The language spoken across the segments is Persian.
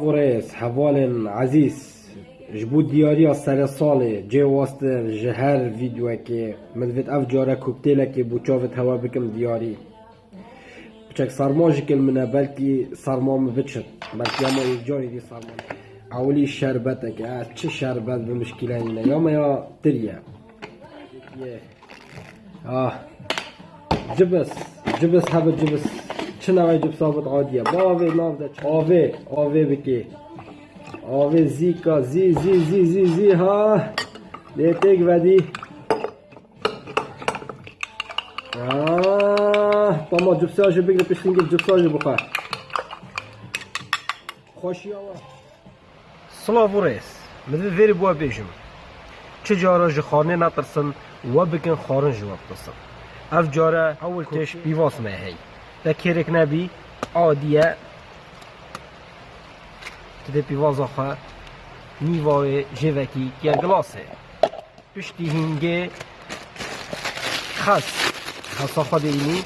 غوريس هەڤاڵێن عەزیز ji bo diyariya seresalê cê wast e ji her vîdyoyekê min vê ev cara koktêlekê bû çavê hewa bikim diyarî piçek serma jikil min e belkî serma min biçin belkî hema yek carî dî serma ewilî şerbetek e çi şerbet bi mişkîlenîne ya me ya tirye ah cibis cibis hebe cibis نوعی جبس ثابت عادیه؟ با آوه ناف ده آوه آوه بکی آوه زی کا زی زی زی زی زی ها. لیتک ودی. آه تمام جبس هاشو بگیر پیشتین گیر جبس هاشو بخور خوشی آوه سلاو ریس مدوی ویری بوا بیجم. چه جارا جی خانه نترسن و بکن خارن جواب ترسن اف جارا اول تش بیواس مه هی. ده کرک نبی عادیه تده بیواز آخه نیوای جوکی یا گلاسه پشتی هنگه خس خسا خود اینی.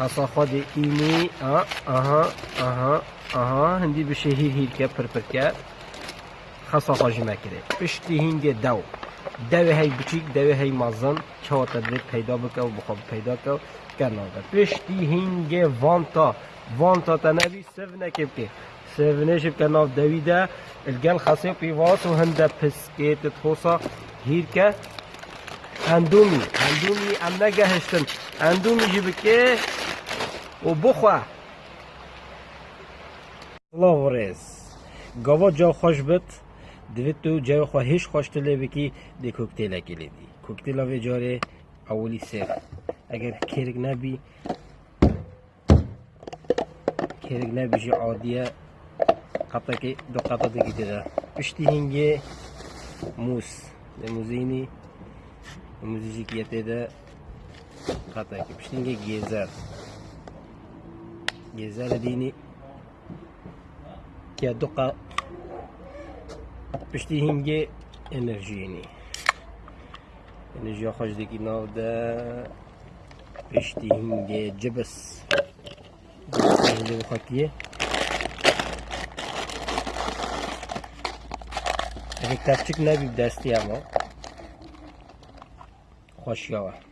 خسا خود اینی. آه آها آها آها هندی بشه هیر هیر که پر پر که خسا خواجی مکره پشتی هنگه دو دوی هی بچیک دوی هی مازن چه تدرید پیدا بکه و بخواب پیدا که و کناده پشتی هنگه وانتا وانتا تنوی نکب که سونش بکناف دویده الگل خسی پیواس و هنده پسکیت تخوصا هیر که اندومی اندومی ام نگهشتن اندومی جی بکه و بخواه الله ریز گاوا جا خوش بد Divettu ceva xwe hêş xweş dilê wekî dê kokteyla gelê dî. Kokteyla vê carê ewilî sêr. Eger kêrek nebî kêrek nebî jî adiye qatekê du qatekê dide. Piştî hingê mûz. Limuzînî Müzik yetede katak yapıştığında gezer. Gezer dediğini ya doka 60 گه انرژی یعنی انرژی خوش دیگی ناو ده 60 گه جبس اینجا بخاکیه اگه کفچک نبی دستی اما خوش یاوه